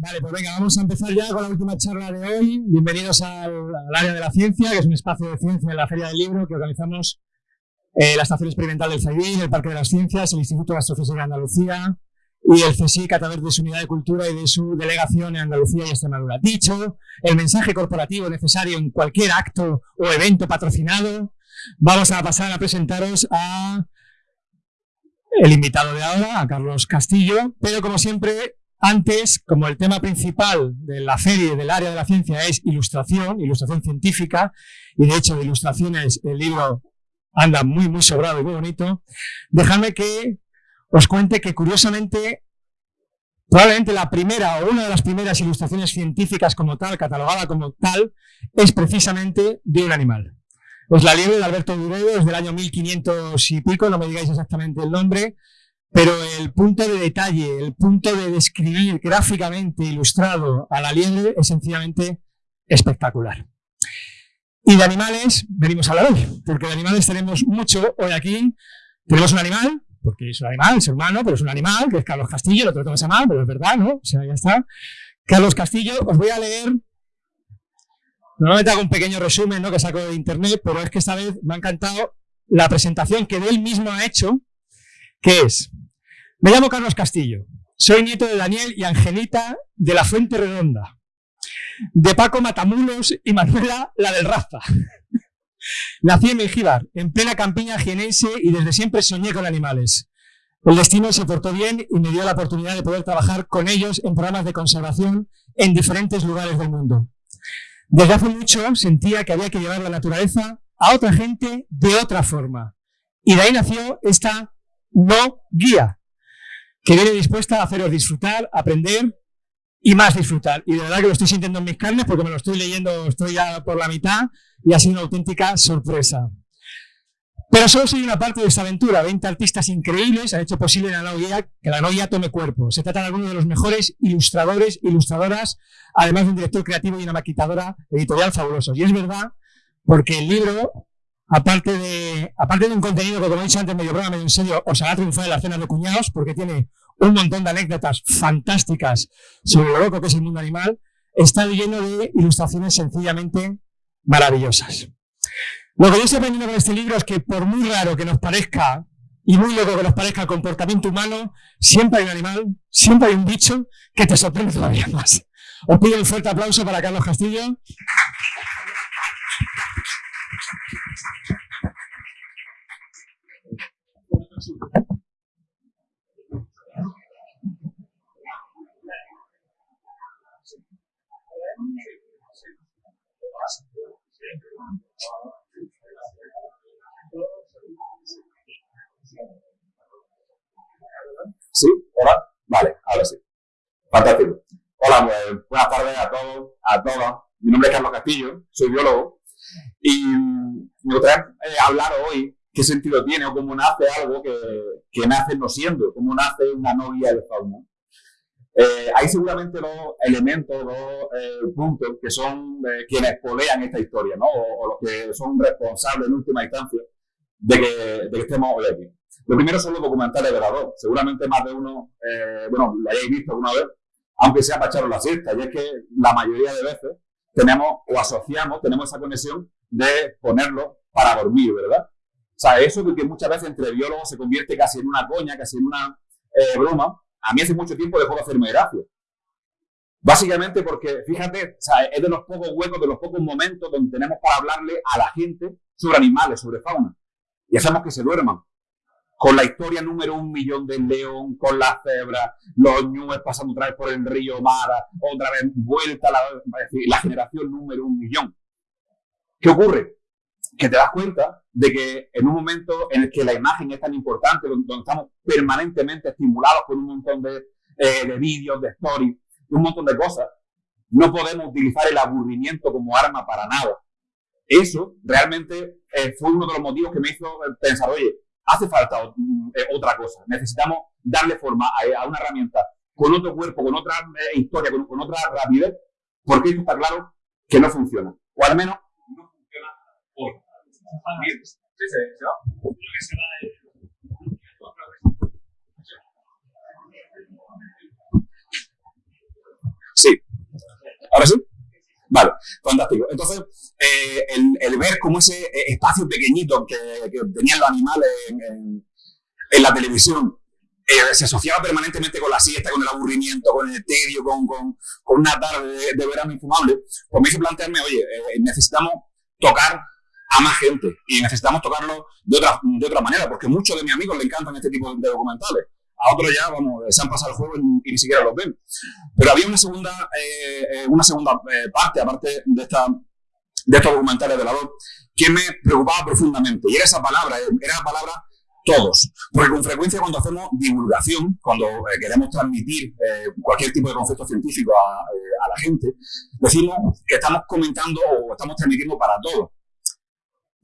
Vale, pues venga, vamos a empezar ya con la última charla de hoy. Bienvenidos al, área de la ciencia, que es un espacio de ciencia en la Feria del Libro que organizamos eh, la Estación Experimental del CEIBIN, el Parque de las Ciencias, el Instituto de Astrofísica de Andalucía y el CSIC a través de su unidad de cultura y de su delegación en Andalucía y Extremadura. Dicho el mensaje corporativo necesario en cualquier acto o evento patrocinado, vamos a pasar a presentaros a el invitado de ahora, a Carlos Castillo, pero como siempre antes, como el tema principal de la feria del área de la ciencia es ilustración, ilustración científica, y de hecho de ilustraciones el libro anda muy, muy sobrado y muy bonito, dejadme que os cuente que curiosamente, probablemente la primera o una de las primeras ilustraciones científicas como tal, catalogada como tal, es precisamente de un animal. Pues la liebre de Alberto Duredo es del año 1500 y pico, no me digáis exactamente el nombre, pero el punto de detalle, el punto de describir gráficamente ilustrado a la liebre es sencillamente espectacular. Y de animales venimos a hablar hoy, porque de animales tenemos mucho hoy aquí. Tenemos un animal, porque es un animal, es humano, pero es un animal, que es Carlos Castillo, lo tengo mal, pero es verdad, ¿no? O sea, ya está. Carlos Castillo, os voy a leer, normalmente hago un pequeño resumen, ¿no? Que saco de internet, pero es que esta vez me ha encantado la presentación que él mismo ha hecho, que es, me llamo Carlos Castillo, soy nieto de Daniel y Angelita de la Fuente Redonda, de Paco Matamulos y Manuela la del Raza. Nací en Mengíbar, en plena campiña jienense y desde siempre soñé con animales. El destino se portó bien y me dio la oportunidad de poder trabajar con ellos en programas de conservación en diferentes lugares del mundo. Desde hace mucho sentía que había que llevar la naturaleza a otra gente de otra forma. Y de ahí nació esta no guía, que viene dispuesta a haceros disfrutar, aprender y más disfrutar. Y de verdad que lo estoy sintiendo en mis carnes porque me lo estoy leyendo, estoy ya por la mitad y ha sido una auténtica sorpresa. Pero solo soy una parte de esta aventura. 20 artistas increíbles han hecho posible la guía, que la guía tome cuerpo. Se trata de algunos de los mejores ilustradores, ilustradoras, además de un director creativo y una maquitadora editorial fabulosos. Y es verdad, porque el libro aparte de, aparte de un contenido que, como he dicho antes, medio broma, medio en serio, os hará triunfar en las cenas de cuñados, porque tiene un montón de anécdotas fantásticas sobre lo loco que es el mundo animal, está lleno de ilustraciones sencillamente maravillosas. Lo que yo estoy aprendiendo con este libro es que por muy raro que nos parezca y muy loco que nos parezca el comportamiento humano, siempre hay un animal, siempre hay un bicho que te sorprende todavía más. Os pido un fuerte aplauso para Carlos Castillo. ¿Sí? ¿Hola? Vale, ahora sí. Fantástico. Hola, pues, buenas tardes a todos, a todas. Mi nombre es Carlos Castillo, soy biólogo y me gustaría eh, hablar hoy qué sentido tiene o cómo nace algo que, nace no siendo, cómo nace una novia de fauna. Eh, hay seguramente dos elementos, dos eh, puntos que son eh, quienes polean esta historia, ¿no? O, los que son responsables en última instancia de que, de que estemos hoy aquí. Lo primero son los documentales de la Seguramente más de uno, bueno, lo hayáis visto alguna vez, aunque sea para echaros la siesta. Y es que la mayoría de veces tenemos o asociamos, tenemos esa conexión de ponerlo para dormir, ¿verdad? O sea, eso que muchas veces entre biólogos se convierte casi en una coña, casi en una broma, a mí hace mucho tiempo dejó de hacerme gracia. Básicamente porque, fíjate, es de los pocos huecos, de los pocos momentos donde tenemos para hablarle a la gente sobre animales, sobre fauna. Y hacemos que se duerman. Con la historia número un millón del león, con las cebras, los ñues pasando otra vez por el río Mara, otra vez vuelta, la, la generación número un millón. ¿Qué ocurre? Que te das cuenta de que en un momento en el que la imagen es tan importante, donde, estamos permanentemente estimulados por un montón de, eh, vídeos, de stories, un montón de cosas, no podemos utilizar el aburrimiento como arma para nada. Eso realmente eh, fue uno de los motivos que me hizo pensar, oye, hace falta eh, otra cosa. Necesitamos darle forma a, una herramienta con otro cuerpo, con otra historia, con, con, otra rapidez, porque eso está claro que no funciona. O al menos. ¿Ahora sí? Vale, fantástico. Entonces, eh, el, ver cómo ese eh, espacio pequeñito que, tenían los animales en, la televisión eh, se asociaba permanentemente con la siesta, con el aburrimiento, con el tedio, con, con, una tarde de, verano infumable, pues me hizo plantearme, oye, necesitamos tocar a más gente y necesitamos tocarlo de otra, de otra manera, porque muchos de mis amigos le encantan este tipo de documentales a otros ya, vamos, se han pasado el juego y, ni siquiera los ven. Pero había una segunda, eh, eh, una segunda eh, parte, aparte de, esta, de estos documentales de la voz, que me preocupaba profundamente. Y era esa palabra, era la palabra todos. Porque con frecuencia cuando hacemos divulgación, cuando queremos transmitir cualquier tipo de concepto científico a, la gente, decimos que estamos comentando o estamos transmitiendo para todos.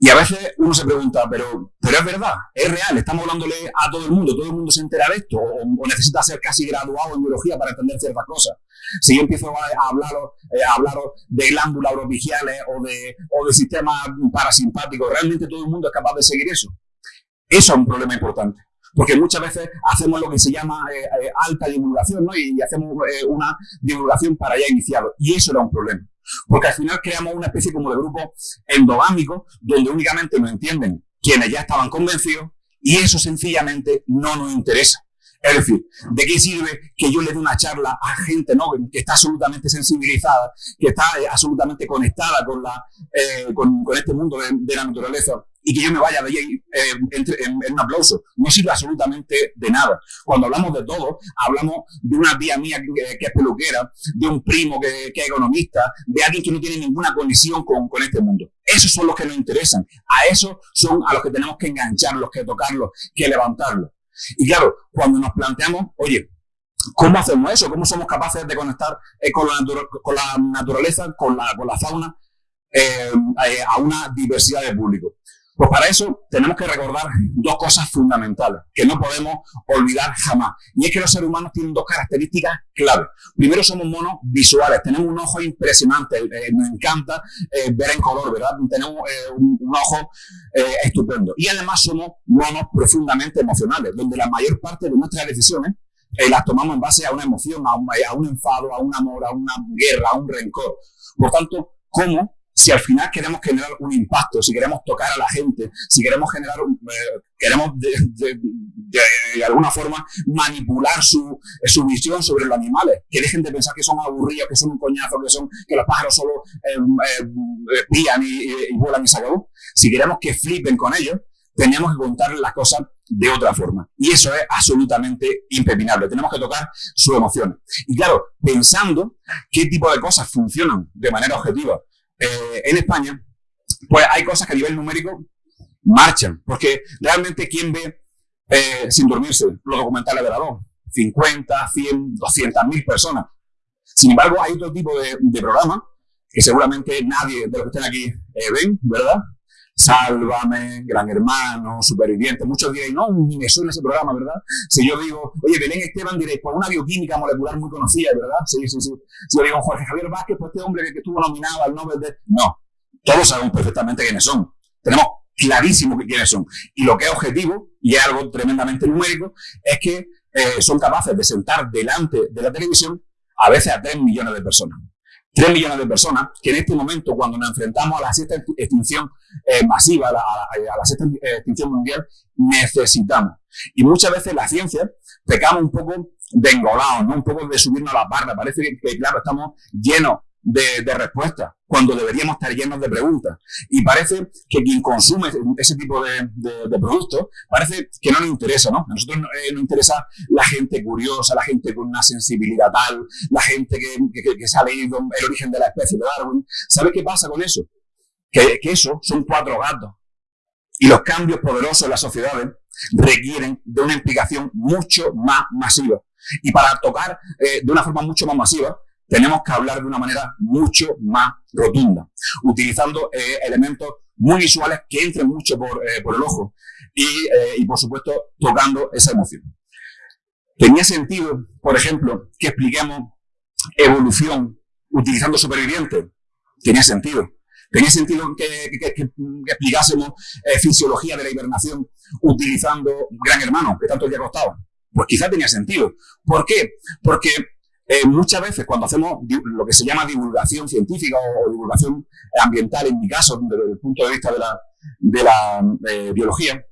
Y a veces uno se pregunta, pero, pero es verdad, es real, estamos hablándole a todo el mundo, todo el mundo se entera de esto, o, necesita ser casi graduado en biología para entender ciertas cosas. Si yo empiezo a, hablaros, eh, a hablaros de glándulas oropigiales o de, o de sistemas parasimpáticos, ¿realmente todo el mundo es capaz de seguir eso? Eso es un problema importante. Porque muchas veces hacemos lo que se llama eh, eh, alta divulgación, ¿no? Y, hacemos una divulgación para ya iniciado. Y eso era un problema. Porque al final creamos una especie como de grupo endogámico donde únicamente nos entienden quienes ya estaban convencidos y eso sencillamente no nos interesa. Es decir, ¿de qué sirve que yo le dé una charla a gente ¿no? que está absolutamente sensibilizada, que está eh, absolutamente conectada con, la, eh, con, este mundo de, la naturaleza y que yo me vaya de ahí eh, en, un aplauso? No sirve absolutamente de nada. Cuando hablamos de todo, hablamos de una tía mía que, es peluquera, de un primo que, es economista, de alguien que no tiene ninguna conexión con, con este mundo. Esos son los que nos interesan. A esos son a los que tenemos que engancharlos, que tocarlos, que levantarlos. Y claro, cuando nos planteamos, oye, ¿cómo hacemos eso? ¿Cómo somos capaces de conectar eh, con, la naturaleza, con la, con la fauna, eh, a una diversidad de público? Pues para eso tenemos que recordar dos cosas fundamentales que no podemos olvidar jamás. Y es que los seres humanos tienen dos características clave. Primero somos monos visuales, tenemos un ojo impresionante, eh, nos encanta eh, ver en color, ¿verdad? Tenemos eh, un, ojo estupendo. Y además somos monos profundamente emocionales, donde la mayor parte de nuestras decisiones las tomamos en base a una emoción, a un, a un enfado, a un amor, a una guerra, a un rencor. Por tanto, ¿cómo si al final queremos generar un impacto, si queremos tocar a la gente, si queremos generar, eh, queremos de, alguna forma manipular su, su, visión sobre los animales, que dejen de pensar que son aburridos, que son un coñazo, que son que los pájaros solo eh, eh, pían y, vuelan y se. Si queremos que flipen con ellos, tenemos que contarles las cosas de otra forma. Y eso es absolutamente impepinable. Tenemos que tocar sus emociones. Y claro, pensando qué tipo de cosas funcionan de manera objetiva eh, en España, pues hay cosas que a nivel numérico marchan, porque realmente ¿quién ve eh, sin dormirse los documentales de la DOM? 50, 100, 200 mil personas. Sin embargo, hay otro tipo de, de programas que seguramente nadie de los que estén aquí eh, ven, ¿verdad? Sálvame, Gran Hermano, Superviviente. Muchos diréis, no, ni me suena ese programa, ¿verdad? Si yo digo, oye, Belén Esteban, diréis, por una bioquímica molecular muy conocida, ¿verdad? Sí, sí, sí. Si yo digo, Jorge Javier Vázquez, pues este hombre que, estuvo nominado al Nobel de... No, todos sabemos perfectamente quiénes son. Tenemos clarísimo quiénes son. Y lo que es objetivo, y es algo tremendamente numérico, es que eh, son capaces de sentar delante de la televisión a veces a 3 millones de personas. 3 millones de personas que en este momento, cuando nos enfrentamos a la sexta extinción eh, masiva, a la, a sexta extinción mundial, necesitamos. Y muchas veces la ciencia pecamos un poco de engolados, ¿no? un poco de subirnos a la barra. Parece que, claro, estamos llenos de, de respuestas, cuando deberíamos estar llenos de preguntas. Y parece que quien consume ese tipo de, de, productos, parece que no nos interesa, ¿no? A nosotros eh, nos interesa la gente curiosa, la gente con una sensibilidad tal, la gente que, que, que leído el origen de la especie de Darwin. ¿Sabe qué pasa con eso? Que, que eso son cuatro gatos. Y los cambios poderosos en las sociedades requieren de una implicación mucho más masiva. Y para tocar eh, de una forma mucho más masiva, tenemos que hablar de una manera mucho más rotunda, utilizando eh, elementos muy visuales que entren mucho por, eh, el ojo y, eh, y, por supuesto, tocando esa emoción. Tenía sentido, por ejemplo, que expliquemos evolución utilizando supervivientes. Tenía sentido. Tenía sentido que, explicásemos fisiología de la hibernación utilizando Gran Hermano, que tanto ya costaba. Pues quizá tenía sentido. ¿Por qué? Porque eh, muchas veces cuando hacemos lo que se llama divulgación científica o, divulgación ambiental, en mi caso, desde el punto de vista de la, de la eh, biología,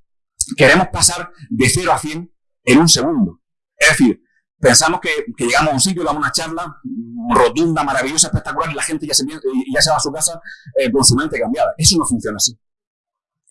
queremos pasar de 0 a 100 en un segundo. Es decir, pensamos que, llegamos a un sitio, damos una charla rotunda, maravillosa, espectacular, y la gente ya se, ya se va a su casa eh, con su mente cambiada. Eso no funciona así.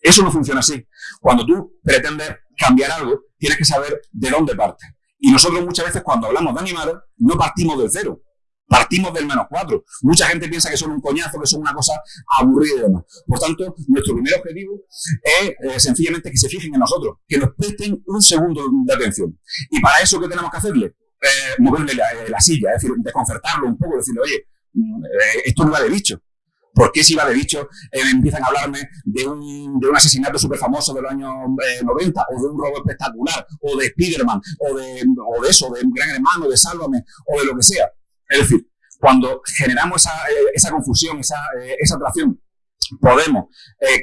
Eso no funciona así. Cuando tú pretendes cambiar algo, tienes que saber de dónde parte. Y nosotros muchas veces cuando hablamos de animales, no partimos del cero, partimos del menos cuatro. Mucha gente piensa que son un coñazo, que son una cosa aburrida y demás. Por tanto, nuestro primer objetivo es eh, sencillamente que se fijen en nosotros, que nos presten un segundo de atención. Y para eso, ¿qué tenemos que hacerle? Eh, moverle la, silla, es decir, desconcertarlo un poco, decirle, oye, mm, eh, esto no va de bicho. ¿Por qué si va de bicho empiezan a hablarme de un, de un asesinato súper famoso del año 90, o de un robo espectacular, o de Spiderman, o de, o de eso, de gran hermano, de Sálvame, o de lo que sea? Es decir, cuando generamos esa, esa confusión, esa, esa atracción, podemos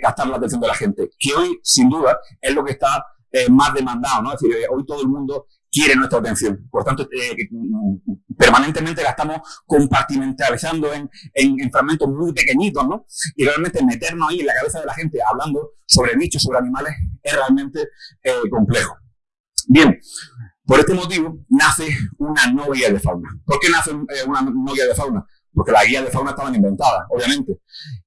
captar la atención de la gente, que hoy, sin duda, es lo que está más demandado, ¿no? Es decir, hoy todo el mundo quiere nuestra atención. Por tanto, eh, permanentemente la estamos compartimentalizando en, en, fragmentos muy pequeñitos, ¿no? Y realmente meternos ahí en la cabeza de la gente hablando sobre bichos, sobre animales, es realmente eh, complejo. Bien, por este motivo nace una novia de fauna. ¿Por qué nace eh, una novia de fauna? Porque las guías de fauna estaban inventadas, obviamente.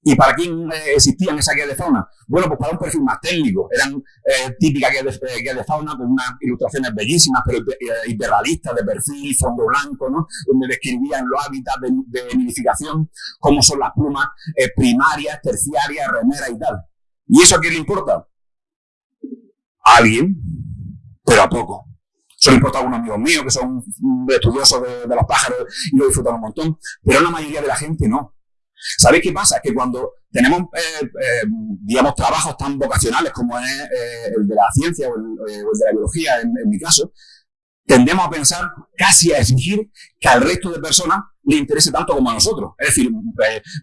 ¿Y para quién eh, existían esas guías de fauna? Bueno, pues para un perfil más técnico. Eran eh, típicas guías de, eh, fauna con unas ilustraciones bellísimas, pero hiperrealistas, de perfil, fondo blanco, ¿no? Donde describían los hábitats de, de nidificación, cómo son las plumas primarias, terciarias, remeras y tal. ¿Y eso a quién le importa? A alguien, pero a poco. Solo importa algunos amigos míos que son estudiosos de, los pájaros y lo disfrutan un montón, pero la mayoría de la gente no. ¿Sabéis qué pasa? Que cuando tenemos, eh, eh, digamos, trabajos tan vocacionales como es eh, el de la ciencia o el, de la biología, en, mi caso, tendemos a pensar, casi a exigir que al resto de personas le interese tanto como a nosotros. Es decir,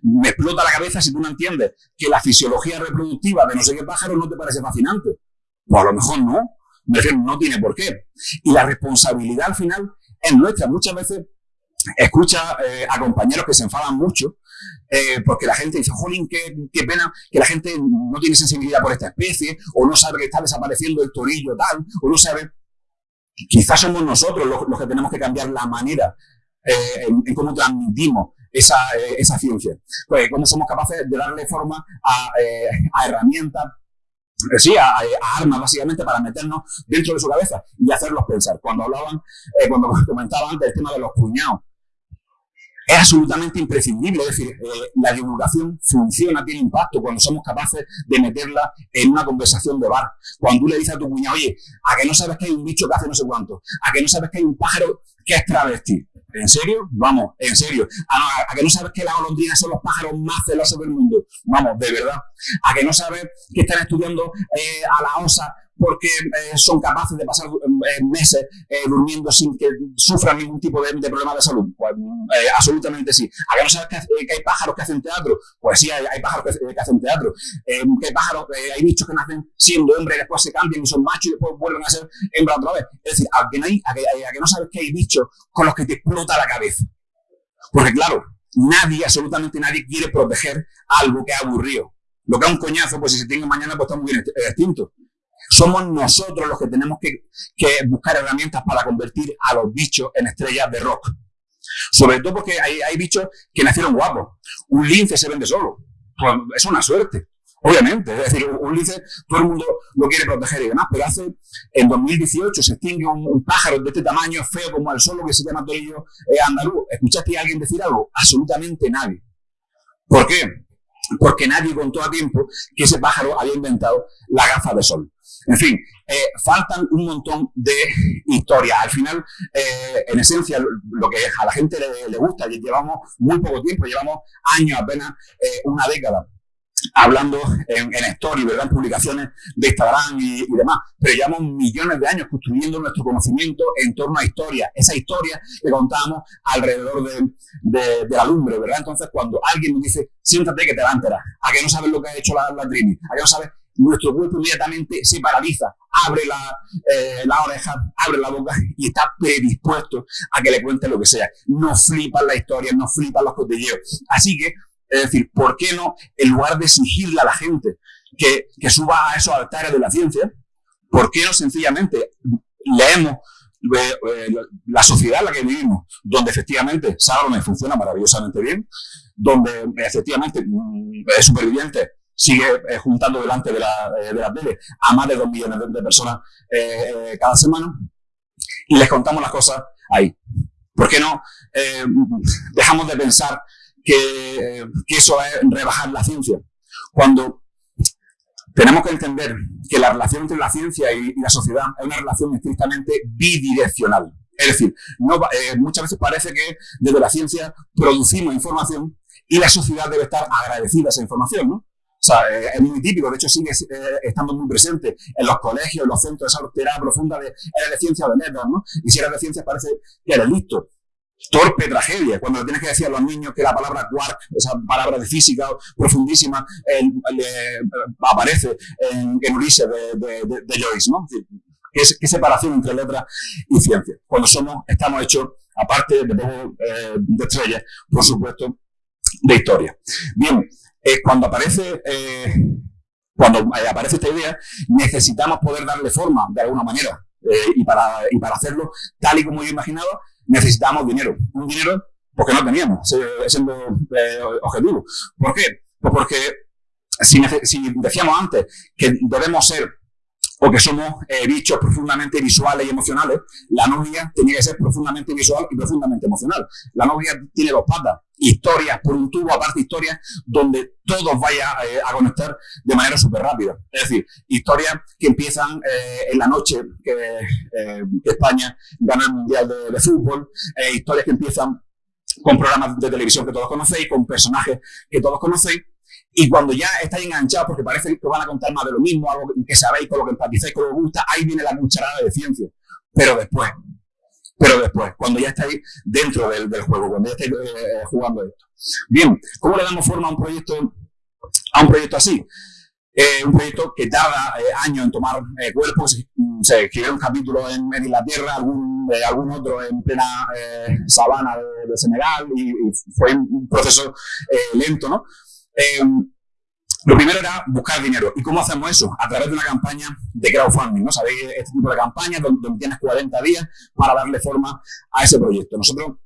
me explota la cabeza si tú no entiendes que la fisiología reproductiva de no sé qué pájaro no te parece fascinante. Pues a lo mejor no no tiene por qué. Y la responsabilidad al final es nuestra. Muchas veces escucha eh, a compañeros que se enfadan mucho eh, porque la gente dice, jolín, qué, qué, pena que la gente no tiene sensibilidad por esta especie, o no sabe que está desapareciendo el torillo tal, o no sabe. Quizás somos nosotros los, que tenemos que cambiar la manera eh, en, cómo transmitimos esa, esa ciencia. Pues cómo somos capaces de darle forma a, a herramientas sí, a, armas básicamente para meternos dentro de su cabeza y hacerlos pensar. Cuando hablaban, eh, cuando comentaban antes el tema de los cuñados, es absolutamente imprescindible. Es decir, eh, la divulgación funciona, tiene impacto cuando somos capaces de meterla en una conversación de bar. Cuando tú le dices a tu cuñado, oye, a que no sabes que hay un bicho que hace no sé cuánto, a que no sabes que hay un pájaro que es travesti. ¿En serio? Vamos, en serio. ¿A, que no sabes que las golondrinas son los pájaros más celosos del mundo? Vamos, de verdad. ¿A que no sabes que están estudiando eh, a la osa porque eh, son capaces de pasar eh, meses durmiendo sin que sufran ningún tipo de, problema de salud? Pues absolutamente sí. ¿A que no sabes que, hay pájaros que hacen teatro? Pues sí, hay, pájaros que, hacen teatro. ¿Que hay pájaros, hay bichos que nacen siendo hombres y después se cambian y son machos y después vuelven a ser hembra otra vez? Es decir, ¿a que, no hay, a que, no sabes que hay bichos con los que te explota la cabeza? Porque claro, nadie, absolutamente nadie quiere proteger algo que ha aburrido. Lo que es un coñazo, pues si se tiene mañana, pues está muy bien extinto. Somos nosotros los que tenemos que, buscar herramientas para convertir a los bichos en estrellas de rock. Sobre todo porque hay, bichos que nacieron guapos. Un lince se vende solo. Pues es una suerte. Obviamente, es decir, un lince todo el mundo lo quiere proteger y demás, pero hace, en 2018 se extingue un, pájaro de este tamaño, feo como el solo, que se llama torillo eh, andaluz. ¿Escuchaste a alguien decir algo? Absolutamente nadie. ¿Por qué? Porque nadie contó a tiempo que ese pájaro había inventado la gafa de sol. En fin, eh, faltan un montón de historias. Al final, eh, en esencia, lo que a la gente le, gusta, llevamos muy poco tiempo, llevamos años, apenas eh, una década hablando en, en story, ¿verdad? En publicaciones de Instagram y, demás, pero llevamos millones de años construyendo nuestro conocimiento en torno a historias, esa historia que contamos alrededor de, la lumbre, ¿verdad? Entonces, cuando alguien me dice, siéntate que te va a enterar, a que no sabes lo que ha hecho la, la Trini, a que no sabes nuestro cuerpo inmediatamente se paraliza, abre la, eh, la oreja, abre la boca y está predispuesto a que le cuente lo que sea. No flipan la historia, no flipan los cotilleos. Así que, es decir, ¿por qué no, en lugar de exigirle a la gente que, que suba a esos altares de la ciencia, ¿por qué no sencillamente leemos eh, la sociedad en la que vivimos, donde efectivamente Sálvame funciona maravillosamente bien, donde efectivamente mm, es superviviente sigue eh, juntando delante de la, eh, de la tele a más de dos millones de, personas cada semana y les contamos las cosas ahí. ¿Por qué no dejamos de pensar que, que eso es rebajar la ciencia? Cuando tenemos que entender que la relación entre la ciencia y, la sociedad es una relación estrictamente bidireccional. Es decir, no, eh, muchas veces parece que desde la ciencia producimos información y la sociedad debe estar agradecida a esa información, ¿no? Sea, eh, es muy típico, de hecho sigue eh, estando muy presente en los colegios, en los centros de esa profunda de, eres de o de letras, ¿no? Y si eres de ciencia parece que eres listo torpe tragedia, cuando tienes que decir a los niños que la palabra quark, esa palabra de física profundísima, aparece en, en Ulises de, Joyce, ¿no? ¿Qué, separación entre letra y ciencia? Cuando somos, estamos hechos, aparte de, eh, de estrellas, por supuesto, de historia. Bien, eh, cuando aparece... Eh, cuando aparece esta idea, necesitamos poder darle forma de alguna manera. y, para, y para hacerlo, tal y como yo imaginado, necesitamos dinero. Un dinero porque no teníamos, siendo eh, objetivo. ¿Por qué? Pues porque si, si, decíamos antes que debemos ser o que somos eh, bichos profundamente visuales y emocionales, la novia tenía que ser profundamente visual y profundamente emocional. La novia tiene dos patas, historias por un tubo, aparte historias donde todos vayan eh, a conectar de manera súper rápida. Es decir, historias que empiezan eh, en la noche que, España gana el Mundial de, Fútbol, historias que empiezan con programas de televisión que todos conocéis, con personajes que todos conocéis, y cuando ya estáis enganchados, porque parece que van a contar más de lo mismo, algo que sabéis, con lo que empatizáis, con lo que gusta, ahí viene la cucharada de ciencia. Pero después, pero después, cuando ya estáis dentro del, juego, cuando ya estáis eh, jugando esto. Bien, ¿cómo le damos forma a un proyecto, a un proyecto así? Eh, un proyecto que tarda eh, años en tomar cuerpo, se, escribió un capítulo en, en Inglaterra, algún, algún otro en plena sabana de, Senegal, y, fue un proceso lento, ¿no? Eh, lo primero era buscar dinero. ¿Y cómo hacemos eso? A través de una campaña de crowdfunding, ¿no? Sabéis este tipo de campañas donde, tienes 40 días para darle forma a ese proyecto. Nosotros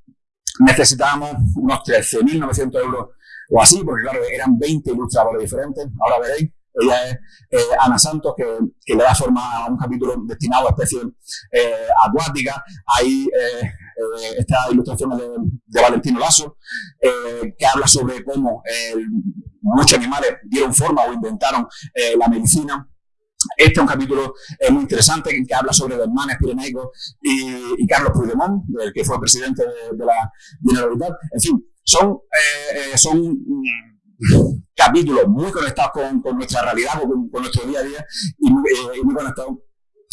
necesitábamos unos 13.900 euros o así, porque claro, eran 20 ilustradores diferentes. Ahora veréis, ella es eh, Ana Santos, que, le da forma a un capítulo destinado a especies eh, acuáticas. Hay eh, esta ilustración de, de Valentino Lasso, que habla sobre cómo muchos animales dieron forma o inventaron la medicina. Este es un capítulo muy interesante que habla sobre los manes pireneicos y, Carlos Puigdemont, que fue presidente de, la Generalitat. En fin, son, son capítulos muy conectados con, nuestra realidad, con, con, nuestro día a día y muy, eh, muy conectados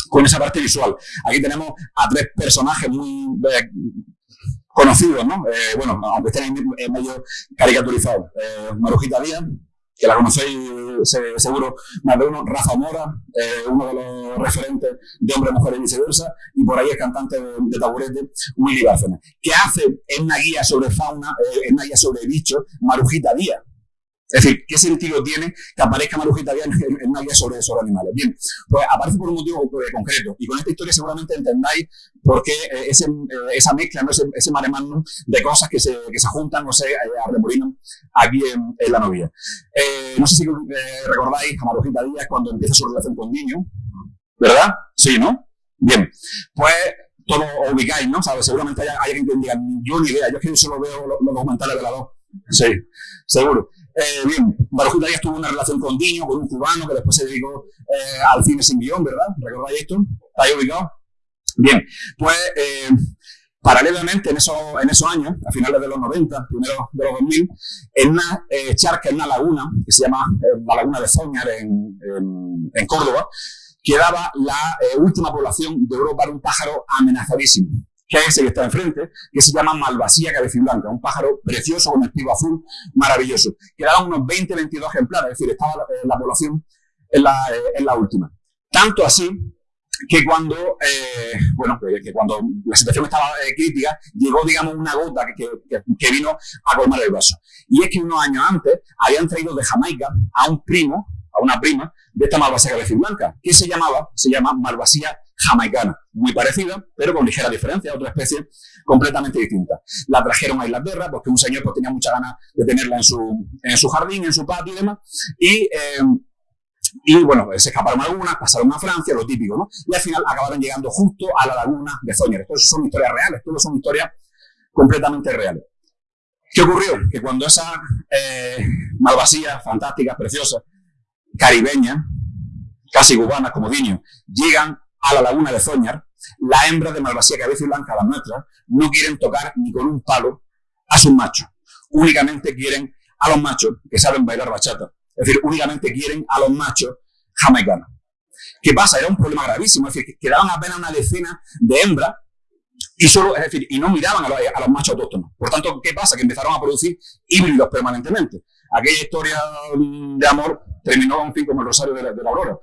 con esa parte visual. Aquí tenemos a tres personajes muy eh, conocidos, ¿no? Eh, bueno, aunque estén medio caricaturizados. Eh, Marujita Díaz, que la conocéis seguro más de uno, Rafa Mora, eh, uno de los referentes de Hombre, Mujer y Viceversa, y por ahí el cantante de, de taburete, Willy Bárcenas, que hace en una guía sobre fauna, eh, en una guía sobre bichos, Marujita Díaz. Es decir, ¿qué sentido tiene que aparezca Marujita Díaz en, una guía sobre, sobre animales? Bien, pues aparece por un motivo eh, concreto. Y con esta historia seguramente entendáis por qué eh, ese, eh, esa mezcla, ¿no? ese, ese de cosas que se, que se juntan o se arremolinan aquí en, la novia. no sé si recordáis a Marujita Díaz cuando empieza su relación con Niño, ¿verdad? Sí, ¿no? Bien, pues todo ubicáis, ¿no? ¿Sabes? Seguramente hay, alguien que diga, yo ni idea, yo es que solo veo los, documentales de la dos. Sí, seguro. Eh, bien, Marujita Díaz tuvo una relación con Diño, con un cubano que después se dedicó eh, al cine sin guion, ¿verdad? ¿Recordáis esto? ¿Está ahí ubicado? Bien, pues eh, paralelamente en esos, en esos años, a finales de los 90, primeros de los 2000, en una charca, en una laguna, que se llama la laguna de Zoñar en, en, Córdoba, quedaba la última población de Europa de un pájaro amenazadísimo que es ese que está enfrente, que se llama Malvasía cabeciblanca, un pájaro precioso con el pico azul, maravilloso. Quedaban unos 20, 22 ejemplares, es decir, estaba la, eh, población la, es la última. Tanto así que cuando, eh, bueno, que cuando la situación estaba eh, crítica, llegó, digamos, una gota que, vino a colmar el vaso. Y es que unos años antes habían traído de Jamaica a un primo, a una prima, de esta malvasía cabeza blanca, que se llamaba, se llama malvasía jamaicana, muy parecida, pero con ligera diferencia, otra especie completamente distinta. La trajeron a Inglaterra porque un señor pues, tenía mucha ganas de tenerla en su, en su jardín, en su patio y demás, y... Eh, y bueno, se escaparon algunas, pasaron a Francia, lo típico, ¿no? Y al final acabaron llegando justo a la laguna de Zoñer. Esto son historias reales, todos son historias completamente reales. ¿Qué ocurrió? Que cuando esa eh, malvasía fantástica, preciosa, caribeña, casi cubana como Diño, llegan a la laguna de Zoñar, la hembra de malvasía cabeza y blanca, la nuestra, no quieren tocar ni con un palo a sus machos. Únicamente quieren a los machos que saben bailar bachata. Es decir, únicamente quieren a los machos jamaicanos. ¿Qué pasa? Era un problema gravísimo. Es decir, quedaban apenas una decena de hembras y solo, es decir, y no miraban a los, a los, machos autóctonos. Por tanto, ¿qué pasa? Que empezaron a producir híbridos permanentemente. Aquella historia de amor terminó, en fin, como el rosario de la, de la aurora,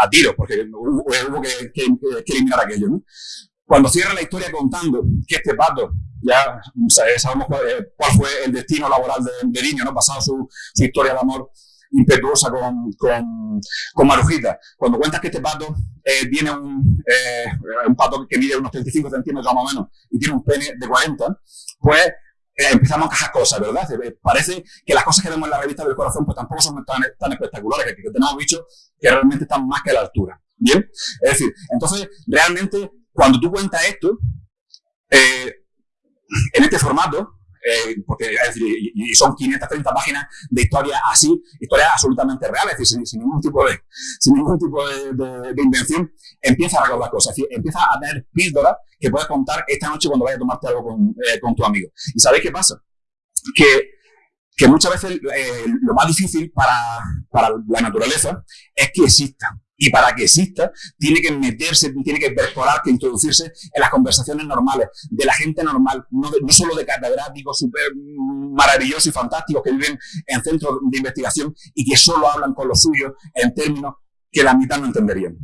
a tiros, porque hubo, hubo que, que, que, eliminar aquello. ¿no? Cuando cierra la historia contando que este pato, ya sabemos cuál, cuál fue el destino laboral de, de Niño, ¿no? pasado su, su historia de amor impetuosa con, con, con, Marujita. Cuando cuentas que este pato eh, tiene un, eh, un pato que mide unos 35 centímetros más o menos y tiene un pene de 40, pues eh, empezamos a cajar cosas, ¿verdad? Eh, parece que las cosas que vemos en la revista del corazón pues tampoco son tan, espectaculares, que, que tenemos bichos que realmente están más que a la altura. ¿Bien? Es decir, entonces, realmente, cuando tú cuentas esto, eh, en este formato, eh, porque y, son 530 páginas de historia así, historias absolutamente reales, sin, ningún tipo de, sin ningún tipo de, invención, empieza a recordar cosas, es empieza a tener píldoras que puedes contar esta noche cuando vayas a tomarte algo con, eh, con tu amigo. ¿Y sabéis qué pasa? Que, que muchas veces eh, lo más difícil para, para la naturaleza es que exista y para que exista, tiene que meterse, tiene que perforar, que introducirse en las conversaciones normales de la gente normal, no solo de catedráticos súper maravillosos y fantásticos que viven en centros de investigación y que solo hablan con los suyos en términos que la mitad no entenderían.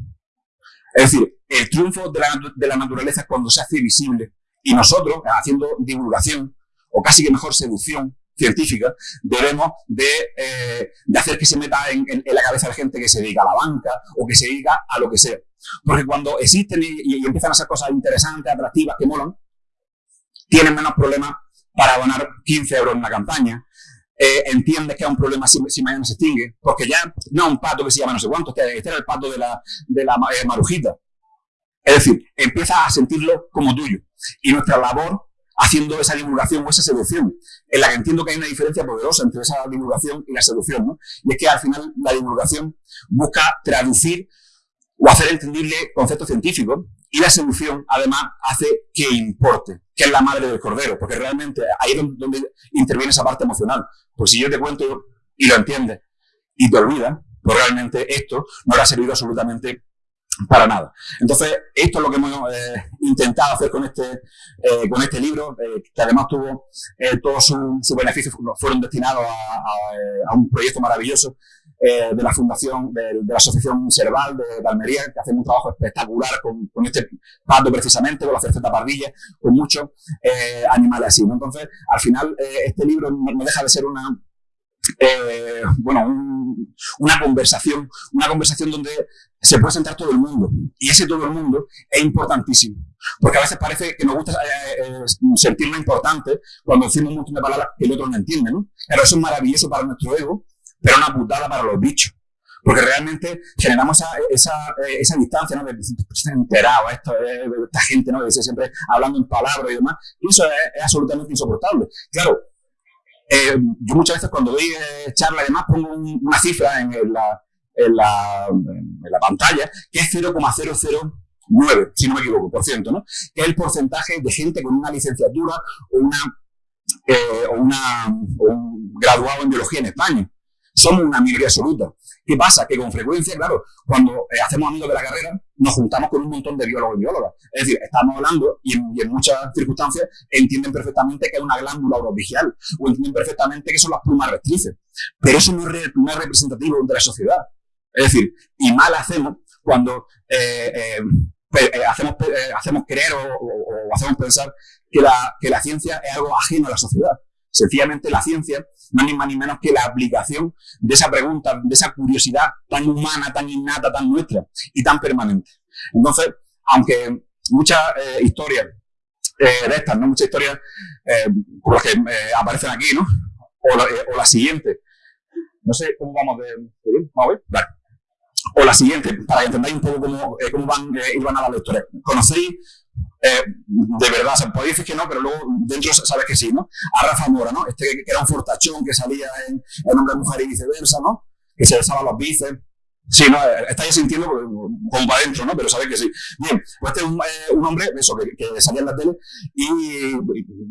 Es decir, el triunfo de la, de la naturaleza es cuando se hace visible y nosotros, haciendo divulgación, o casi que mejor seducción, científica, debemos de, eh, de hacer que se meta en, en, la cabeza de gente que se dedica a la banca o que se dedica a lo que sea. Porque cuando existen y, empiezan a hacer cosas interesantes, atractivas, que molan, tienen menos problemas para donar 15 euros en una campaña. Eh, entiendes que es un problema si, si, mañana se extingue, porque ya no es un pato que se llama no sé cuánto, este, este era el pato de la, de la eh, marujita. Es decir, empiezas a sentirlo como tuyo. Y nuestra labor haciendo esa divulgación o esa seducción, en la que entiendo que hay una diferencia poderosa entre esa divulgación y la seducción, ¿no? Y es que al final la divulgación busca traducir o hacer entendible conceptos científicos y la seducción además hace que importe, que es la madre del cordero, porque realmente ahí es donde interviene esa parte emocional. Pues si yo te cuento y lo entiendes y te olvidas, pues realmente esto no le ha servido absolutamente para nada. Entonces, esto es lo que hemos eh, intentado hacer con este, eh, con este libro, eh, que además tuvo eh, todos sus su beneficios fueron destinados a, a, a, un proyecto maravilloso eh, de la Fundación, de, de, la Asociación Cerval de, de, Almería, que hace un trabajo espectacular con, con este pato precisamente, con la cerceta pardilla, con muchos eh, animales así. ¿no? Entonces, al final, este libro no deja de ser una, eh, bueno, un, una conversación, una conversación donde se puede sentar todo el mundo. Y ese todo el mundo es importantísimo. Porque a veces parece que nos gusta eh, eh, importante cuando decimos un montón de palabras que el otro no entiende, ¿no? Pero eso es maravilloso para nuestro ego, pero una putada para los bichos. Porque realmente generamos esa, esa, esa distancia, ¿no? De enterado, esto, esta gente, ¿no? De siempre hablando en palabras y demás. Y eso es, es absolutamente insoportable. Claro, eh, yo muchas veces cuando doy eh, charla y demás pongo un, una cifra en, en, la, en, la, en, la, pantalla que es 0,009, si no me equivoco, por ciento, ¿no? Que es el porcentaje de gente con una licenciatura o, una, eh, o, una, o un graduado en biología en España. Somos una minoría absoluta. ¿Qué pasa? Que con frecuencia, claro, cuando eh, hacemos amigos de la carrera, nos juntamos con un montón de biólogos y biólogas. Es decir, estamos hablando y en, muchas circunstancias entienden perfectamente que es una glándula orovigial o entienden perfectamente que son las plumas rectrices. Pero eso no es, no es representativo de la sociedad. Es decir, y mal hacemos cuando hacemos, hacemos creer o, hacemos pensar que la, que la ciencia es algo ajeno a la sociedad. Sencillamente la ciencia no es ni más ni menos que la aplicación de esa pregunta, de esa curiosidad tan humana, tan innata, tan nuestra y tan permanente. Entonces, aunque muchas eh, historias eh, de estas, ¿no? Muchas historias eh, como las que aparecen aquí, ¿no? O la, siguiente. No sé cómo vamos de... ¿Vamos a? Vale. O la siguiente, para que entendáis un poco cómo, cómo van, iban a la lectura. ¿Conocéis eh, de verdad, se puede decir que no, pero luego dentro sabes que sí, ¿no? A Rafa Mora, ¿no? Este que era un fortachón que salía en, en hombre, mujer y viceversa, ¿no? Que se besaba los bíceps. Sí, ¿no? Estáis sintiendo como para adentro, ¿no? Pero sabéis que sí. Bien, pues este es un, eh, un hombre, eso, que, salía en la tele y,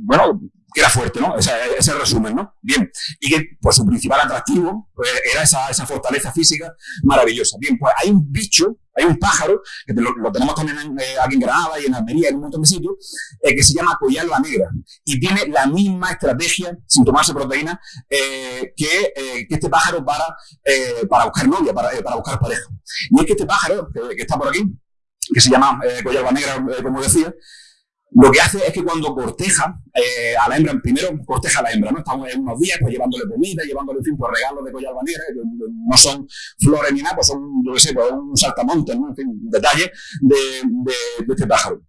bueno, era fuerte, ¿no? Ese, ese resumen, ¿no? Bien, y que pues su principal atractivo pues, era esa, esa fortaleza física maravillosa. Bien, pues hay un bicho hay un pájaro, que lo, tenemos también eh, aquí en Granada y en Almería, en un montón de sitios, eh, que se llama la negra y tiene la misma estrategia, sin tomarse proteína, eh, que, este pájaro para, para buscar novia, para, para, buscar pareja. Y es que este pájaro, que, está por aquí, que se llama la negra, como decía, lo que hace es que cuando corteja eh, a la hembra, primero corteja a la hembra, ¿no? Estamos en unos días pues llevándole comida, llevándole, en fin, pues regalos de collar banera, que no son flores ni nada, pues son, yo qué sé, pues un saltamontes, ¿no? En fin, detalle de, de, este pájaro.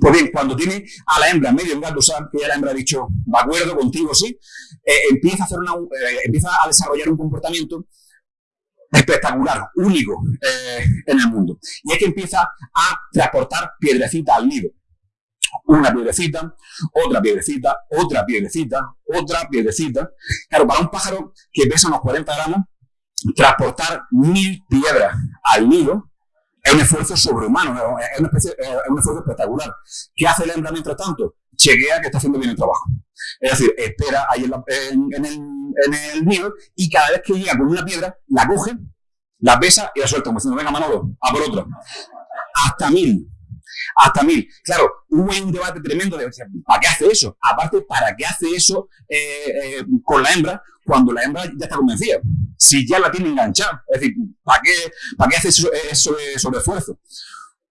Pues bien, cuando tiene a la hembra medio engatusada, que ya la hembra ha dicho, de acuerdo contigo, sí, eh, empieza, a hacer una, eh, empieza a desarrollar un comportamiento espectacular, único en el mundo. Y es que empieza a transportar piedrecita al nido una piedrecita, otra piedrecita, otra piedrecita, otra piedrecita. Claro, para un pájaro que pesa unos 40 gramos, transportar mil piedras al nido es un esfuerzo sobrehumano, es, es un esfuerzo espectacular. ¿Qué hace el hembra mientras tanto? Chequea que está haciendo bien el trabajo. Es decir, espera ahí en, en, el, en el nido y cada vez que llega con una piedra, la coge, la pesa y la suelta, como diciendo, venga Manolo, a por otra. Hasta mil hasta mil. Claro, hubo un debate tremendo de, ¿para qué hace eso? Aparte, ¿para qué hace eso eh, eh, con la hembra cuando la hembra ya está convencida? Si ya la tiene enganchada. Es decir, ¿para qué, para qué hace eso, eso sobre esfuerzo?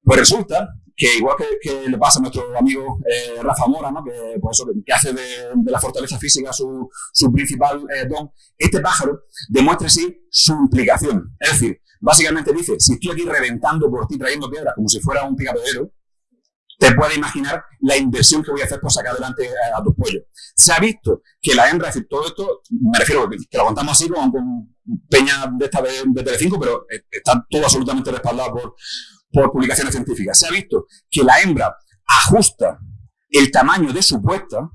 Pues resulta que igual que, le pasa a nuestro amigo eh, Rafa Mora, ¿no? que, pues hace de, la fortaleza física su, principal don, este pájaro demuestra así su implicación. Es decir, básicamente dice, si estoy aquí reventando por ti trayendo piedras como si fuera un picapedero, te puedes imaginar la inversión que voy a hacer por sacar adelante eh, a, tus pollos. Se ha visto que la hembra, es decir, todo esto, me refiero que, lo contamos así con, peña de esta de, de Telecinco, pero eh, está todo absolutamente respaldado por, por publicaciones científicas. Se ha visto que la hembra ajusta el tamaño de su puesta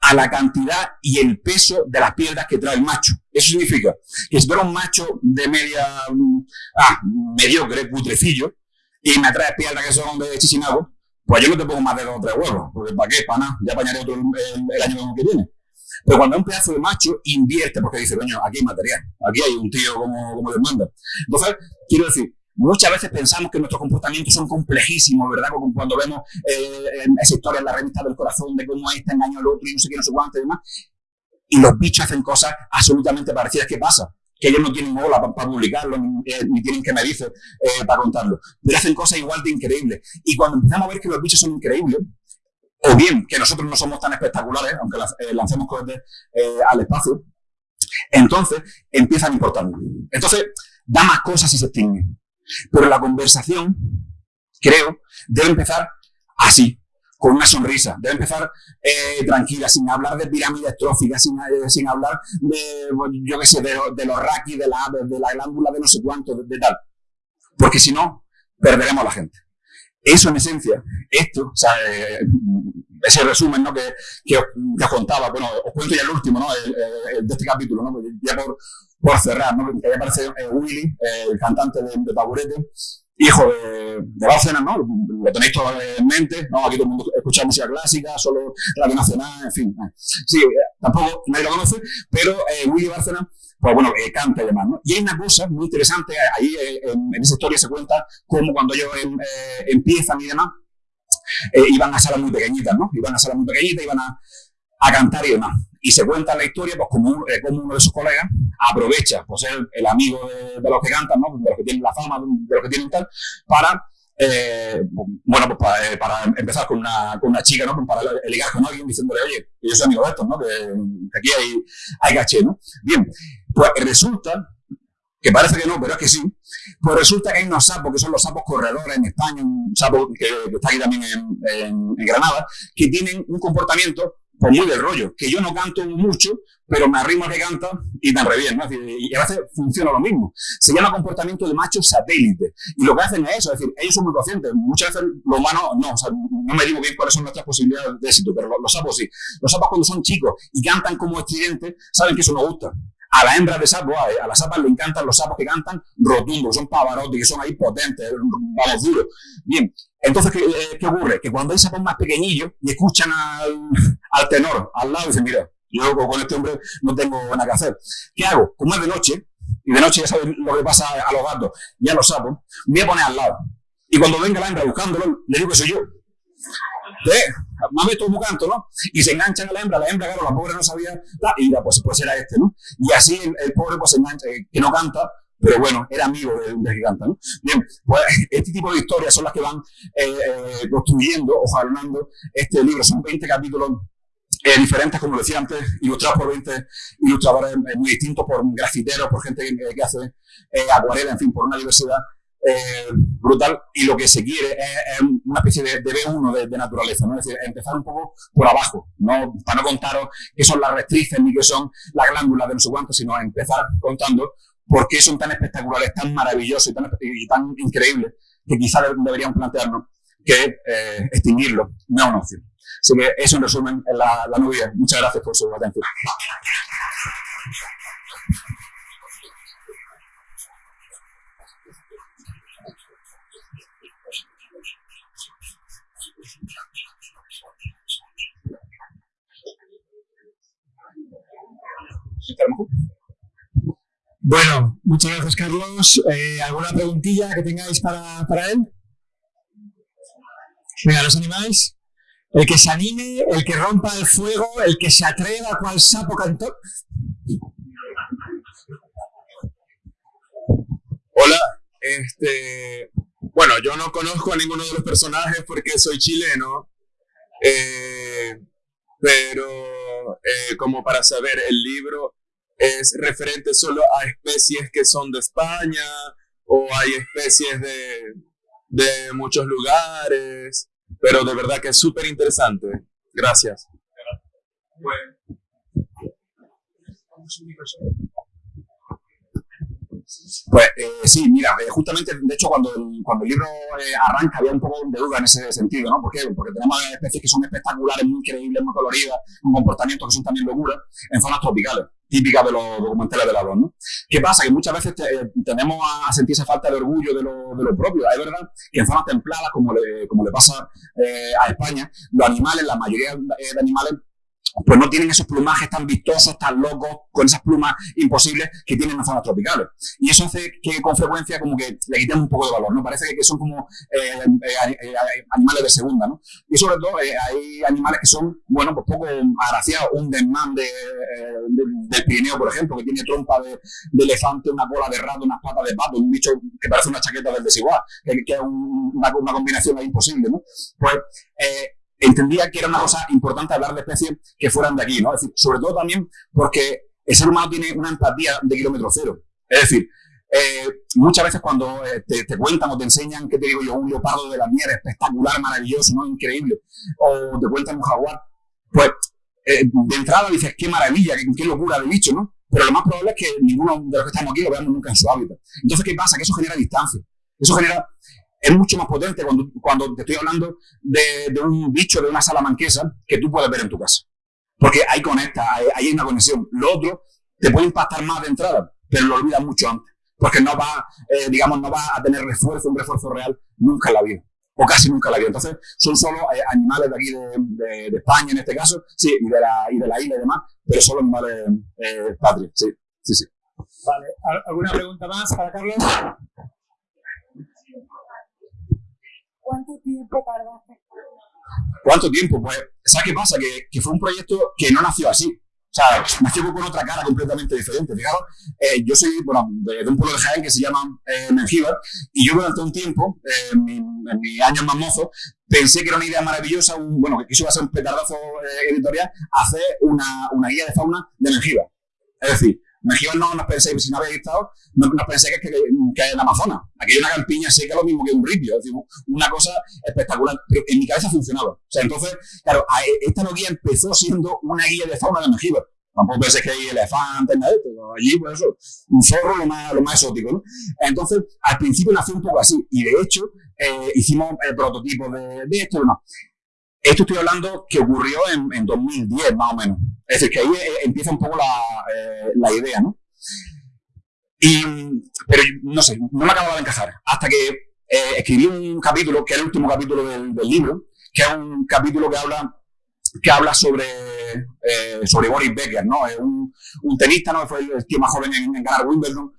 a la cantidad y el peso de las piedras que trae el macho. Eso significa que si eres un macho de media, mm, ah, mediocre, putrecillo, y me traes piedras que son de Chichinago, pues yo no te pongo más de dos o tres huevos, porque ¿para qué? Para nada, ya apañaré otro el, año que viene. Pero cuando un pedazo de macho invierte, porque dice, coño, aquí hay material, aquí hay un tío como, como Dios manda. Entonces, quiero decir, muchas veces pensamos que nuestros comportamientos son complejísimos, ¿verdad? Como cuando vemos eh, esa historia en la revista del corazón de cómo este engañó al otro y no sé qué, no sé cuánto y demás. Y los bichos hacen cosas absolutamente parecidas. ¿Qué pasa? que ellos no tienen bola para, publicarlo, eh, ni, tienen que medirse eh, para contarlo. Pero hacen cosas igual de increíbles. Y cuando empezamos a ver que los bichos son increíbles, o bien que nosotros no somos tan espectaculares, aunque eh, lancemos cohetes al espacio, entonces empiezan a importarnos. Entonces, da más cosas y se extinguen. Pero la conversación, creo, debe empezar así, con una sonrisa. Debe empezar eh, tranquila, sin hablar de pirámides tróficas, sin, eh, sin hablar de, yo qué sé, de, los raquis, de la de la glándula de no sé cuánto, de, tal. Porque si no, perderemos a la gente. Eso en esencia, esto, o sea, eh, ese resumen ¿no? que, que, os, contaba, bueno, os cuento ya el último ¿no? El, de este capítulo, ¿no? ya por, por cerrar, ¿no? que aparece Willy, el cantante de, de Taburete, hijo de, de Bárcena, ¿no? Lo tenéis todo en mente, ¿no? Aquí todo el mundo escucha música clásica, solo Radio Nacional, en fin. Eh. Sí, eh, tampoco nadie lo conoce, pero eh, Willy Bárcena, pues bueno, eh, canta y demás, ¿no? Y hay una cosa muy interesante, ahí en, esa historia se cuenta cómo cuando ellos em, empiezan y demás, iban a salas muy pequeñitas, ¿no? Iban a salas muy pequeñitas, iban a cantar y demás. Y se cuenta la historia pues como, eh, como uno de sus colegas aprovecha por ser el amigo de, los que cantan, ¿no? de los que tienen la fama, de los que tienen tal, para eh, bueno, pues para, eh, empezar con una, con una chica, ¿no? Pues para ligar con alguien diciéndole, oye, yo soy amigo de estos, ¿no? Que, que aquí hay, hay caché, ¿no? Bien, pues resulta que parece que no, pero es que sí, pues resulta que hay unos sapos que son los sapos corredores en España, un sapo que, está aquí también en, Granada, que tienen un comportamiento pues muy del rollo, que yo no canto mucho, pero me arrimo que canta y tan re bien, ¿no? Y a veces funciona lo mismo. Se llama comportamiento de macho satélite. Y lo que hacen es eso, es decir, ellos son muy conscientes. Muchas veces los humanos no, o sea, no me digo bien cuáles son nuestras posibilidades de éxito, pero los, sapos sí. Los sapos cuando son chicos y cantan como estridentes, saben que eso no gusta. A la hembra de sapo, a, las sapas le encantan los sapos que cantan rotundos, son pavarotti, que son ahí potentes, vamos duros. Bien, entonces, eh, ¿qué, ocurre? Que cuando hay sapos más pequeñillos y escuchan al, tenor al lado, dicen, mira, yo con este hombre no tengo nada que hacer. ¿Qué hago? Como es de noche, y de noche ya sabes lo que pasa a los gatos y a los sapos, me voy a poner al lado. Y cuando venga la hembra buscándolo, le digo que soy yo. ¿Eh? Mami, todo canto, ¿no? Y se enganchan a la hembra, la hembra, claro, la pobre no sabía, y ya, pues, pues era este, ¿no? Y así el, pobre, pues, se engancha, eh, que no canta, pero bueno, era amigo del de que canta, ¿no? Bien, pues este tipo de historias son las que van eh, eh, construyendo o jalonando este libro. Son 20 capítulos eh, diferentes, como decía antes, ilustrados por 20 ilustradores muy distintos, por grafiteros, por gente que, hace acuarela, en fin, por una diversidad eh, brutal y lo que se quiere es, una especie de, B1 de, naturaleza, ¿no? es decir, empezar un poco por abajo, no, para no contaros qué son las rectrices ni qué son las glándulas de no sé cuánto, sino empezar contando por qué son tan espectaculares, tan maravillosos y tan, y tan increíbles que quizás deberíamos plantearnos que eh, extinguirlo no es una opción. Así que eso en resumen es la, la novia. Muchas gracias por su atención. Bueno, muchas gracias Carlos. Eh, ¿Alguna preguntilla que tengáis para, para él? Venga, ¿los animáis? El que se anime, el que rompa el fuego, el que se atreva cual sapo cantor. Hola, este, bueno, yo no conozco a ninguno de los personajes porque soy chileno, eh, pero eh, como para saber el libro, es referente solo a especies que son de España o hay especies de, de muchos lugares, pero de verdad que es súper interesante. Gracias. Pues eh, sí, mira, eh, justamente, de hecho, cuando el, cuando el libro eh, arranca había un poco de duda en ese sentido, ¿no? ¿Por? Porque tenemos especies que son espectaculares, muy increíbles, muy coloridas, con comportamientos que son también locuras, en zonas tropicales, típicas de los documentales de la ¿no? ¿Qué pasa? Que muchas veces tenemos a, sentir esa falta de orgullo de lo, de lo propio. Es verdad que en zonas templadas, como le, como le pasa a España, los animales, la mayoría de animales pues no tienen esos plumajes tan vistosos, tan locos, con esas plumas imposibles que tienen en las zonas tropicales. Y eso hace que con frecuencia como que le quitemos un poco de valor, ¿no? Parece que son como eh, eh, eh, animales de segunda, ¿no? Y sobre todo hay animales que son, bueno, pues poco agraciados. Un desmán de, del Pirineo, por ejemplo, que tiene trompa de, elefante, una cola de rato, unas patas de pato, un bicho que parece una chaqueta del desigual, que, es una, combinación imposible, ¿no? Pues entendía que era una cosa importante hablar de especies que fueran de aquí, ¿no? Es decir, sobre todo también porque el ser humano tiene una empatía de kilómetro cero. Es decir, eh, muchas veces cuando eh, te, cuentan o te enseñan, ¿qué te digo yo? Un leopardo de la nieve espectacular, maravilloso, ¿no? Increíble. O te cuentan un jaguar. Pues, eh, de entrada dices, qué maravilla, qué, locura de bicho, ¿no? Pero lo más probable es que ninguno de los que estamos aquí lo veamos nunca en su hábitat. Entonces, ¿qué pasa? Que eso genera distancia. Eso genera es mucho más potente cuando, cuando te estoy hablando de, un bicho de una salamanquesa que tú puedes ver en tu casa. Porque ahí conecta, hay, hay una conexión. Lo otro te puede impactar más de entrada, pero lo olvidas mucho antes. Porque no va, eh, digamos, no va a tener refuerzo, un refuerzo real nunca en la vida. O casi nunca en la vida. Entonces, son solo eh, animales de aquí de, de, España en este caso, sí, y de la, y de la isla y demás, pero solo animales eh, patrios, sí, sí, sí. Vale, ¿alguna pregunta más para Carlos? ¿Cuánto tiempo tardaste? ¿Cuánto tiempo? Pues, ¿sabes qué pasa? Que, que, fue un proyecto que no nació así. O sea, nació con otra cara completamente diferente. Fijaros, eh, yo soy bueno, de, un pueblo de Jaén que se llama eh, y yo durante un tiempo, eh, en, mi, mis años más mozos, pensé que era una idea maravillosa, un, bueno, que eso iba a ser un petardazo eh, editorial, hacer una, una guía de fauna de Mengíbar. Es decir, Mejía no nos penséis, si no habéis estado, no, no penséis que, que, que, en Amazonas. Aquí hay una campiña seca, lo mismo que un ripio. Es decir, una cosa espectacular. Pero en mi cabeza funcionaba. O sea, entonces, claro, esta guía empezó siendo una guía de fauna de Mengíbar. Tampoco penséis que hay elefantes, nada de esto. Allí, pues eso, un zorro lo más, lo más exótico, ¿no? Entonces, al principio nació un poco así. Y de hecho, eh, hicimos el prototipo de, de esto, ¿no? Esto estoy hablando que ocurrió en, en 2010, más o menos. Es decir, que ahí eh, empieza un poco la, eh, la idea, ¿no? Y, pero no sé, no me acababa de encajar. Hasta que eh, escribí un capítulo, que es el último capítulo del, libro, que es un capítulo que habla, que habla sobre, sobre Boris Becker, ¿no? Es un, un, tenista, ¿no? Fue el tío más joven en, en ganar Wimbledon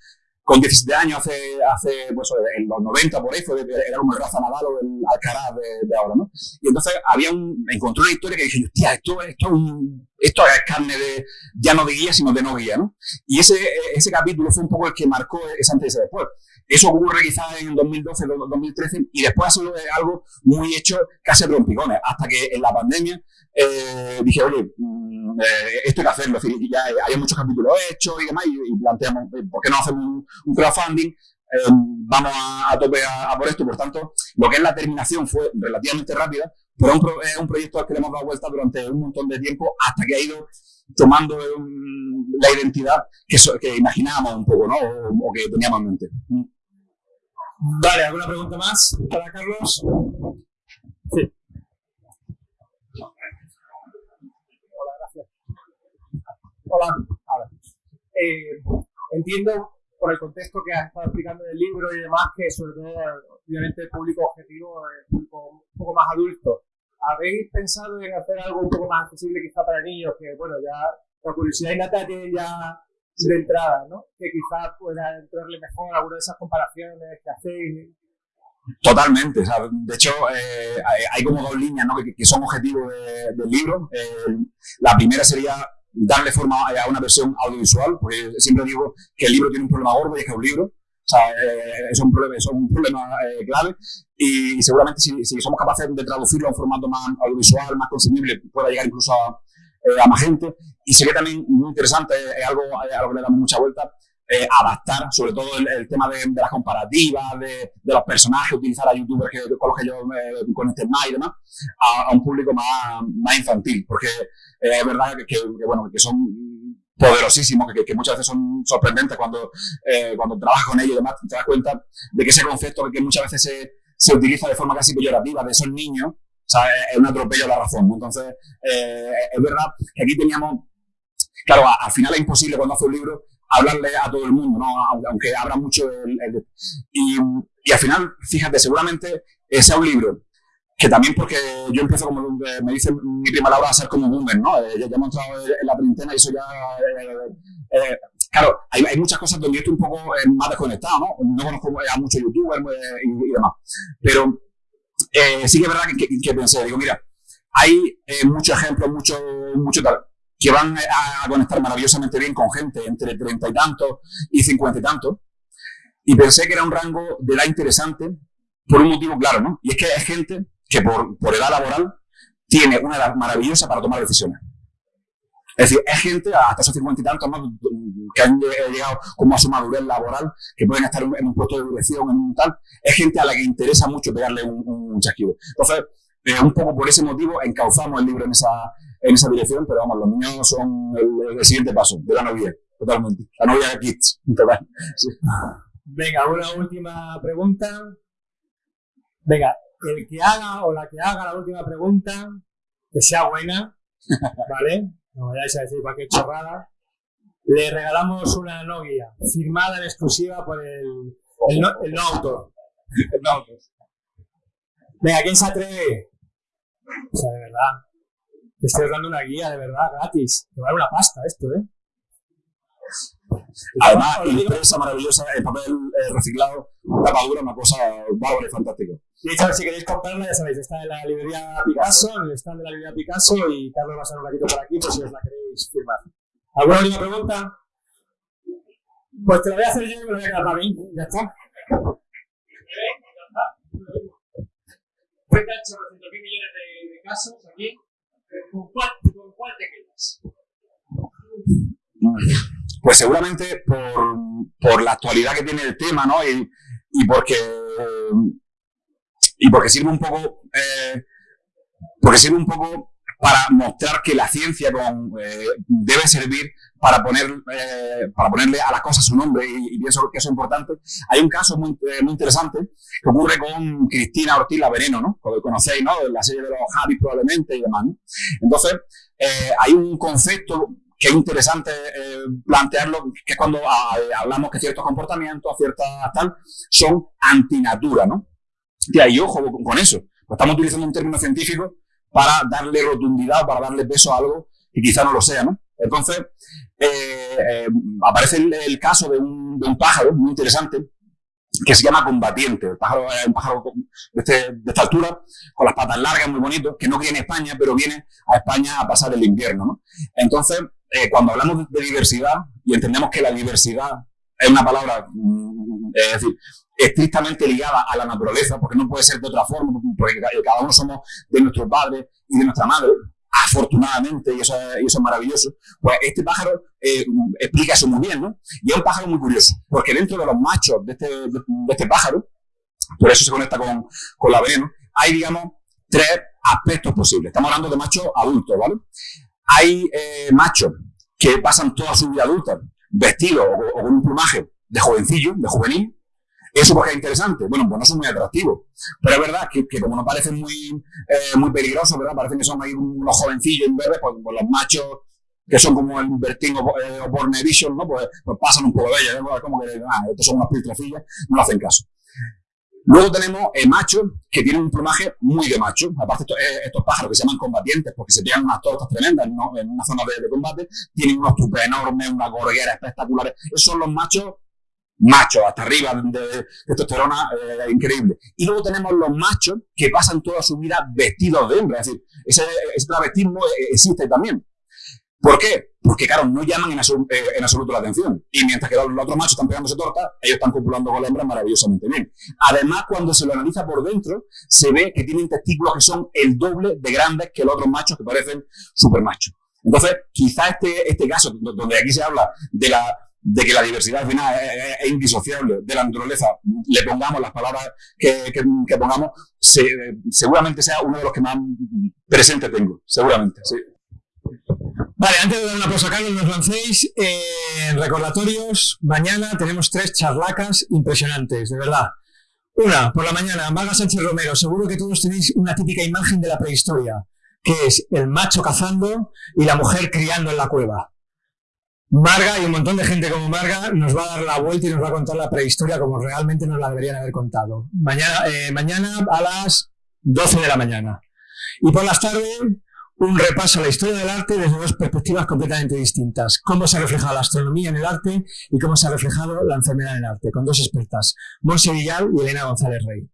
con 17 años, hace, hace pues, en los 90 por ahí, fue, era como el Rafa Nadal o el Alcaraz de, de, ahora, ¿no? Y entonces había un, encontré una historia que dije, hostia, esto, esto, un, esto es carne de, ya no de guía, sino de no guía, ¿no? Y ese, ese capítulo fue un poco el que marcó ese antes y ese después. Eso ocurre quizás en 2012, 2013, y después ha sido algo muy hecho casi a trompicones, hasta que en la pandemia eh, dije, oye, mm, eh, esto hay que hacerlo, es decir, ya hay muchos capítulos hechos y demás, y, y planteamos, eh, ¿por qué no hacemos un, un crowdfunding? Eh, vamos a, a tope a, a, por esto, por tanto, lo que es la terminación fue relativamente rápida, pero es un, pro, un, proyecto al que le hemos dado vuelta durante un montón de tiempo hasta que ha ido tomando la identidad que, so, que, imaginábamos un poco, ¿no? O, o, que teníamos en mente. Vale, ¿alguna pregunta más para Carlos? Sí. Ahora. Eh, entiendo por el contexto que has estado explicando del libro y demás que sobre todo, obviamente, el público objetivo es un poco, más adulto. ¿Habéis pensado en hacer algo un poco más accesible quizá para niños? Que, bueno, ya la curiosidad innata tiene ya de entrada, ¿no? Que quizás pueda entrarle mejor alguna de esas comparaciones que hacéis. Totalmente, o sea, de hecho eh, hay, como dos líneas ¿no? que, que son objetivos de, del libro. Eh, la primera sería darle forma a una versión audiovisual, porque siempre digo que el libro tiene un problema gordo y es que es un libro. O sea, eh, es un problema, es un problema eh, clave y, seguramente si, si, somos capaces de traducirlo a un formato más audiovisual, más consumible, pueda llegar incluso a, eh, a más gente. Y sería también muy interesante, es algo a lo que le damos mucha vuelta, eh, adaptar sobre todo el, tema de, las comparativas, de, los personajes, utilizar a youtubers que, con los que yo me conecté más y demás, a, un público más, más infantil, porque eh, es verdad que, bueno, que son poderosísimos, que, muchas veces son sorprendentes cuando, eh, cuando trabajas con ellos y demás, te das cuenta de que ese concepto que muchas veces se, se utiliza de forma casi peyorativa, de esos niños, es un atropello a la razón. Entonces, es verdad que aquí teníamos, claro, al final es imposible cuando hace un libro hablarle a todo el mundo, ¿no? aunque abra mucho el, y, al final, fíjate, seguramente sea un libro que también porque yo empiezo como me dice mi prima Laura a ser como boomer, ¿no? Eh, ya, hemos entrado en la treintena y eso ya eh, eh, claro, hay, muchas cosas donde yo estoy un poco más desconectado, ¿no? No conozco a muchos youtubers y, demás, pero sí que es verdad que, que, pensé, digo, mira, hay muchos ejemplos, mucho, mucho tal, que van a, conectar maravillosamente bien con gente entre treinta y tantos y cincuenta y tantos. Y pensé que era un rango de edad interesante por un motivo claro, ¿no? Y es que hay gente que por, por edad laboral tiene una edad maravillosa para tomar decisiones. Es decir, es gente hasta esos cincuenta y tantos que han llegado como a su madurez laboral, que pueden estar en un puesto de dirección, en un tal. Es gente a la que interesa mucho pegarle un, un chasquido. Entonces, eh, un poco por ese motivo encauzamos el libro en esa, en esa dirección, pero vamos, los niños son el, el siguiente paso de la novia, totalmente. La novia de Kids, total. Sí. Venga, una última pregunta. Venga, el que haga o la que haga la última pregunta, que sea buena, ¿vale? No vayáis a decir cualquier chorrada. Le regalamos una no guía, firmada en exclusiva por el, el, no, el no autor. El no autor. Venga, ¿quién se atreve? O sea, de verdad. Te estoy dando una guía, de verdad, gratis. Te va a dar una pasta esto, ¿eh? Además, impresa maravillosa, el papel eh, reciclado, tapadura, una cosa bárbara y fantástica. De hecho, si queréis comprarla, ya sabéis, está en la librería Picasso, en el stand de la librería Picasso, y Carlos va a ser un ratito por aquí por si os la queréis firmar. ¿Alguna última pregunta? Pues te lo voy a hacer yo y me lo voy a quedar para mí. Ya está. Cuenta 800 mil millones de, de casos aquí. ¿Con cuál, ¿Con cuál te quedas? Pues seguramente por, por la actualidad que tiene el tema, ¿no? Y, y porque y porque sirve un poco eh, porque sirve un poco para mostrar que la ciencia eh, debe servir para, poner, eh, para ponerle a la cosa su nombre y, y, pienso que eso es importante. Hay un caso muy, eh, muy interesante que ocurre con Cristina Ortiz La Veneno, ¿no? Como conocéis, ¿no? La serie de los Javis probablemente y demás, ¿no? Entonces, eh, hay un concepto que es interesante eh, plantearlo, que es cuando a, hablamos que ciertos comportamientos, ciertas tal, son antinatura, ¿no? Y ahí ojo con, eso. Estamos utilizando un término científico para darle rotundidad, para darle peso a algo que quizá no lo sea, ¿no? Entonces, eh, eh, aparece el, caso de un, de un, pájaro muy interesante que se llama combatiente. El pájaro es un pájaro de, este, de, esta altura, con las patas largas, muy bonito, que no viene a España, pero viene a España a pasar el invierno, ¿no? Entonces, eh, cuando hablamos de diversidad y entendemos que la diversidad es una palabra, mm, es decir, estrictamente ligada a la naturaleza, porque no puede ser de otra forma, porque cada uno somos de nuestros padres y de nuestra madre, afortunadamente, y eso, es, y eso es maravilloso, pues este pájaro eh, explica eso muy bien, ¿no? Y es un pájaro muy curioso, porque dentro de los machos de este, de, este pájaro, por eso se conecta con, con la veneno, hay, digamos, tres aspectos posibles. Estamos hablando de machos adultos, ¿vale? Hay eh, machos que pasan toda su vida adulta vestidos o con un plumaje de jovencillo, de juvenil, ¿Eso porque es interesante? Bueno, pues no son muy atractivos. Pero es verdad que, que como no parecen muy, eh, muy peligrosos, ¿verdad? Parecen que son ahí unos jovencillos en verde, pues, pues, los machos que son como el Bertín o, eh, o Born ¿no? Pues, pues, pasan un poco de ellos, ¿no? Como que, ah, estos son unas piltrafillas, no hacen caso. Luego tenemos eh, machos que tienen un plumaje muy de macho. Aparte, estos, eh, estos, pájaros que se llaman combatientes porque se pegan unas tortas tremendas ¿no? en una zona de, de, combate, tienen unos tupes enormes, unas gorgueras espectaculares. Esos son los machos machos hasta arriba de, testosterona eh, increíble. Y luego tenemos los machos que pasan toda su vida vestidos de hembra. Es decir, ese, ese travestismo eh, existe también. ¿Por qué? Porque, claro, no llaman en, absoluto, eh, absoluto la atención. Y mientras que los, otros machos están pegándose torta, ellos están copulando con la hembra maravillosamente bien. Además, cuando se lo analiza por dentro, se ve que tienen testículos que son el doble de grandes que los otros machos que parecen super machos. Entonces, quizá este, este caso, donde aquí se habla de la de que la diversidad al final es, es, indisociable de la naturaleza, le pongamos las palabras que, que, que pongamos, se, seguramente sea uno de los que más presente tengo, seguramente, sí. Vale, antes de dar una pausa, Carlos, nos lancéis eh, recordatorios. Mañana tenemos tres charlacas impresionantes, de verdad. Una, por la mañana, Maga Sánchez Romero. Seguro que todos tenéis una típica imagen de la prehistoria, que es el macho cazando y la mujer criando en la cueva. Marga y un montón de gente como Marga nos va a dar la vuelta y nos va a contar la prehistoria como realmente nos la deberían haber contado. Mañana, eh, mañana a las 12 de la mañana. Y por las tardes, un repaso a la historia del arte desde dos perspectivas completamente distintas. Cómo se ha reflejado la astronomía en el arte y cómo se ha reflejado la enfermedad en el arte, con dos expertas, Monse Villal y Elena González Rey.